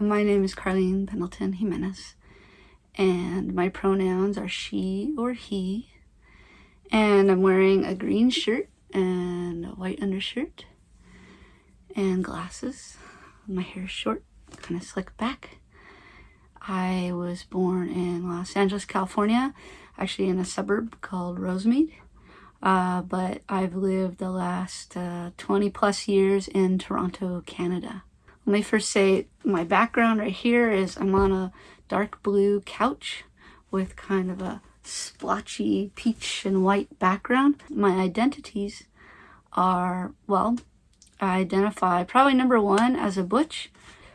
My name is Karleen Pendleton Jimenez, and my pronouns are she or he. And I'm wearing a green shirt and a white undershirt and glasses. My hair is short, kind of slicked back. I was born in Los Angeles, California, actually in a suburb called Rosemead. Uh, but I've lived the last uh, 20 plus years in Toronto, Canada. Let me first say my background right here is I'm on a dark blue couch with kind of a splotchy peach and white background. My identities are, well, I identify probably number one as a butch.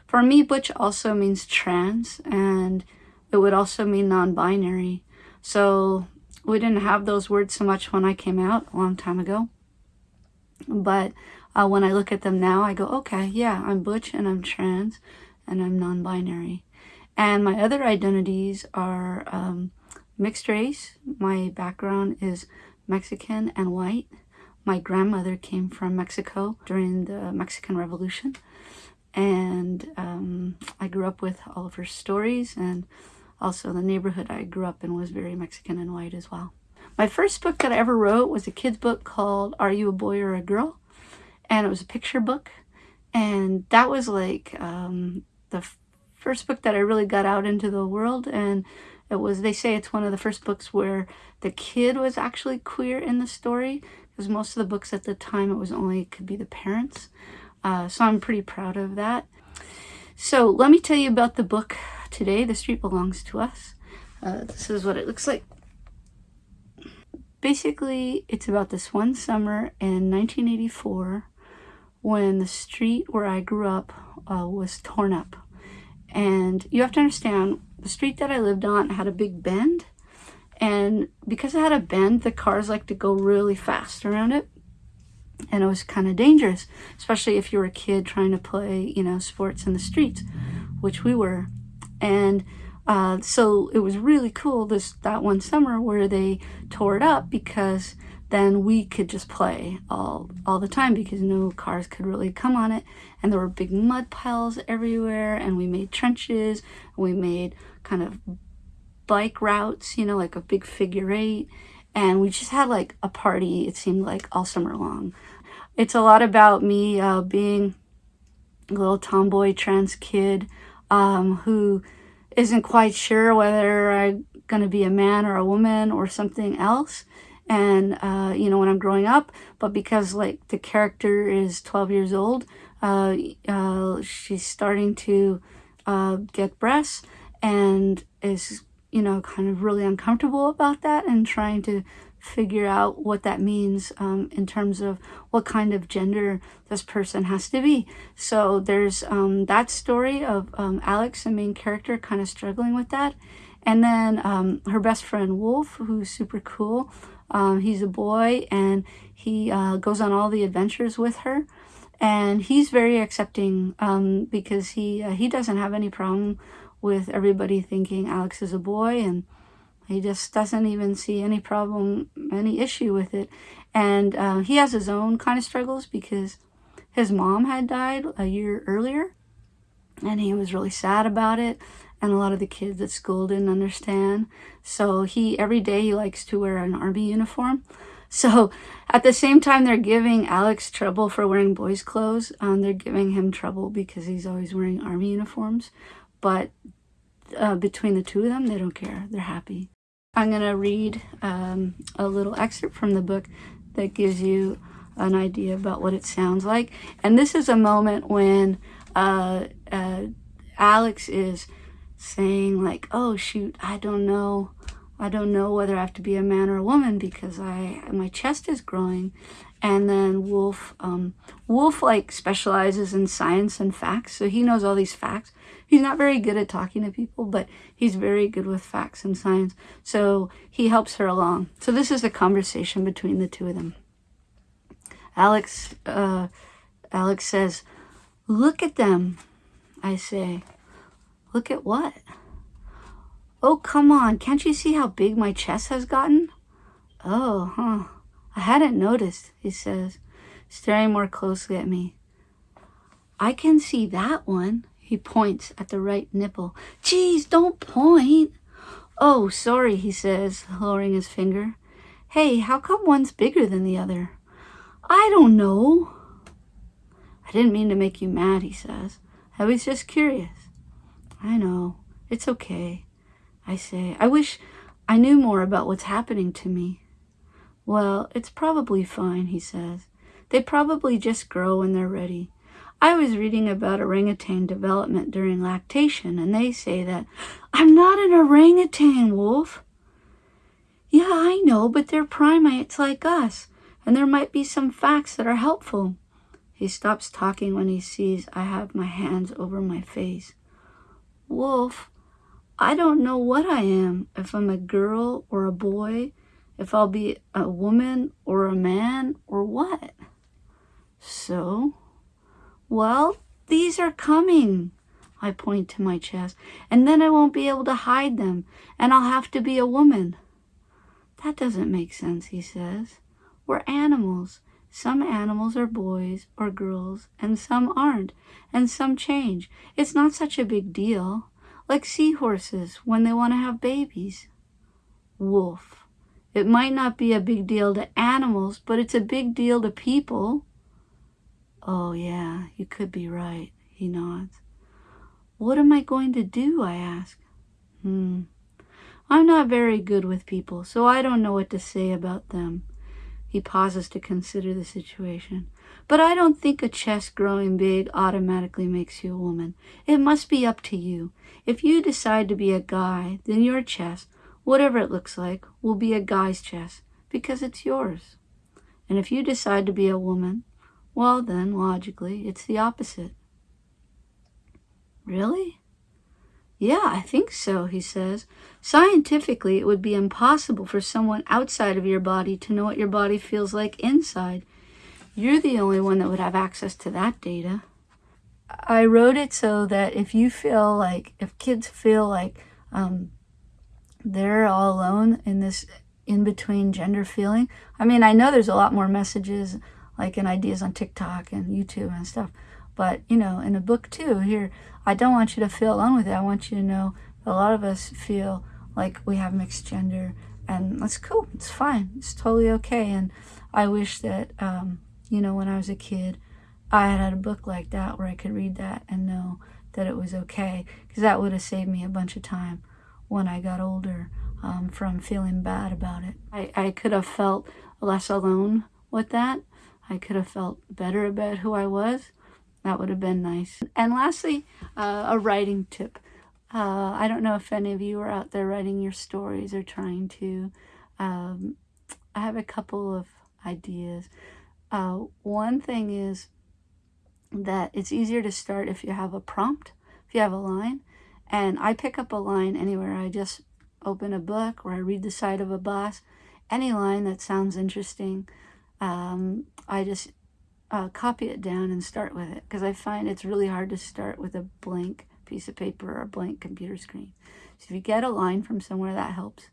For me, butch also means trans and it would also mean non-binary. So we didn't have those words so much when I came out a long time ago. But uh, when I look at them now, I go, okay, yeah, I'm butch and I'm trans and I'm non-binary. And my other identities are um, mixed race. My background is Mexican and white. My grandmother came from Mexico during the Mexican Revolution. And um, I grew up with all of her stories and also the neighborhood I grew up in was very Mexican and white as well. My first book that I ever wrote was a kid's book called Are You a Boy or a Girl? And it was a picture book. And that was like um, the first book that I really got out into the world. And it was, they say it's one of the first books where the kid was actually queer in the story. Because most of the books at the time, it was only, it could be the parents. Uh, so I'm pretty proud of that. So let me tell you about the book today. The street belongs to us. Uh, this is what it looks like. Basically, it's about this one summer in 1984 when the street where I grew up uh, was torn up. And you have to understand, the street that I lived on had a big bend. And because it had a bend, the cars like to go really fast around it. And it was kind of dangerous, especially if you were a kid trying to play, you know, sports in the streets, which we were. And uh, so it was really cool this that one summer where they tore it up because then we could just play all all the time because no cars could really come on it. And there were big mud piles everywhere and we made trenches we made kind of bike routes you know like a big figure eight. And we just had like a party it seemed like all summer long. It's a lot about me uh, being a little tomboy trans kid um, who isn't quite sure whether I'm going to be a man or a woman or something else. And, uh, you know, when I'm growing up, but because like the character is 12 years old, uh, uh, she's starting to uh, get breasts and is, you know, kind of really uncomfortable about that and trying to figure out what that means um, in terms of what kind of gender this person has to be. So there's um, that story of um, Alex, the main character, kind of struggling with that. And then um, her best friend Wolf, who's super cool. Um, he's a boy and he uh, goes on all the adventures with her. And he's very accepting um, because he uh, he doesn't have any problem with everybody thinking Alex is a boy and he just doesn't even see any problem, any issue with it. And uh, he has his own kind of struggles because his mom had died a year earlier and he was really sad about it. And a lot of the kids at school didn't understand. So he, every day he likes to wear an army uniform. So at the same time they're giving Alex trouble for wearing boys clothes, um, they're giving him trouble because he's always wearing army uniforms. But uh, between the two of them, they don't care. They're happy. I'm going to read um, a little excerpt from the book that gives you an idea about what it sounds like. And this is a moment when uh, uh, Alex is saying like, oh shoot, I don't know. I don't know whether I have to be a man or a woman because I my chest is growing. And then Wolf, um, Wolf like specializes in science and facts. So he knows all these facts. He's not very good at talking to people, but he's very good with facts and science. So he helps her along. So this is the conversation between the two of them. Alex, uh, Alex says, look at them. I say, look at what? Oh, come on. Can't you see how big my chest has gotten? Oh, huh. I hadn't noticed, he says, staring more closely at me. I can see that one, He points at the right nipple. Geez, don't point. Oh, sorry, he says, lowering his finger. Hey, how come one's bigger than the other? I don't know. I didn't mean to make you mad, he says. I was just curious. I know. It's okay. I say. I wish I knew more about what's happening to me. Well, it's probably fine, he says. They probably just grow when they're ready. I was reading about orangutan development during lactation, and they say that I'm not an orangutan, Wolf. Yeah, I know, but they're primates like us, and there might be some facts that are helpful. He stops talking when he sees I have my hands over my face. Wolf, I don't know what I am, if I'm a girl or a boy, if I'll be a woman or a man or what. So, well, these are coming. I point to my chest, and then I won't be able to hide them, and I'll have to be a woman. That doesn't make sense, he says. We're animals. Some animals are boys or girls, and some aren't, and some change. It's not such a big deal. Like seahorses when they want to have babies. Wolf. It might not be a big deal to animals, but it's a big deal to people. Oh, yeah, you could be right, he nods. What am I going to do? I ask. Hmm. I'm not very good with people, so I don't know what to say about them. He pauses to consider the situation. But I don't think a chest growing big automatically makes you a woman. It must be up to you. If you decide to be a guy, then your chest, whatever it looks like, will be a guy's chest because it's yours. And if you decide to be a woman, well then, logically, it's the opposite. Really? Yeah, I think so, he says. Scientifically, it would be impossible for someone outside of your body to know what your body feels like inside. You're the only one that would have access to that data. I wrote it so that if you feel like, if kids feel like um, they're all alone in this in-between gender feeling, I mean, I know there's a lot more messages like in ideas on TikTok and YouTube and stuff, but, you know, in a book too, here, I don't want you to feel alone with it. I want you to know a lot of us feel like we have mixed gender and that's cool. It's fine. It's totally okay. And I wish that, um, you know, when I was a kid, I had had a book like that where I could read that and know that it was okay because that would have saved me a bunch of time when I got older um, from feeling bad about it. I, I could have felt less alone with that. I could have felt better about who I was that would have been nice. And lastly, uh, a writing tip. Uh, I don't know if any of you are out there writing your stories or trying to. Um, I have a couple of ideas. Uh, one thing is that it's easier to start if you have a prompt, if you have a line. And I pick up a line anywhere. I just open a book or I read the side of a bus. Any line that sounds interesting, um, I just uh, copy it down and start with it because I find it's really hard to start with a blank piece of paper or a blank computer screen. So if you get a line from somewhere, that helps.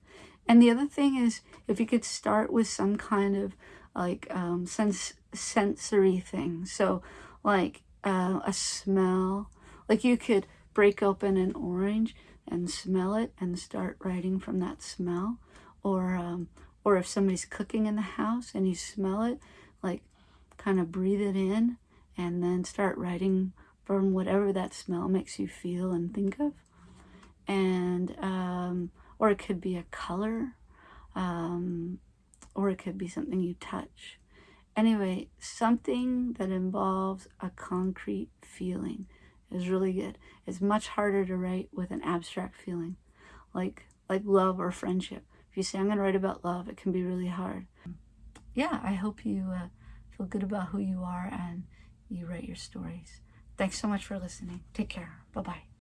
And the other thing is if you could start with some kind of like um, sense sensory thing. So like uh, a smell, like you could break open an orange and smell it and start writing from that smell. Or, um, or if somebody's cooking in the house and you smell it, kind of breathe it in and then start writing from whatever that smell makes you feel and think of. And, um, or it could be a color, um, or it could be something you touch. Anyway, something that involves a concrete feeling is really good. It's much harder to write with an abstract feeling, like like love or friendship. If you say, I'm going to write about love, it can be really hard. Yeah, I hope you uh, feel good about who you are and you write your stories. Thanks so much for listening. Take care. Bye-bye.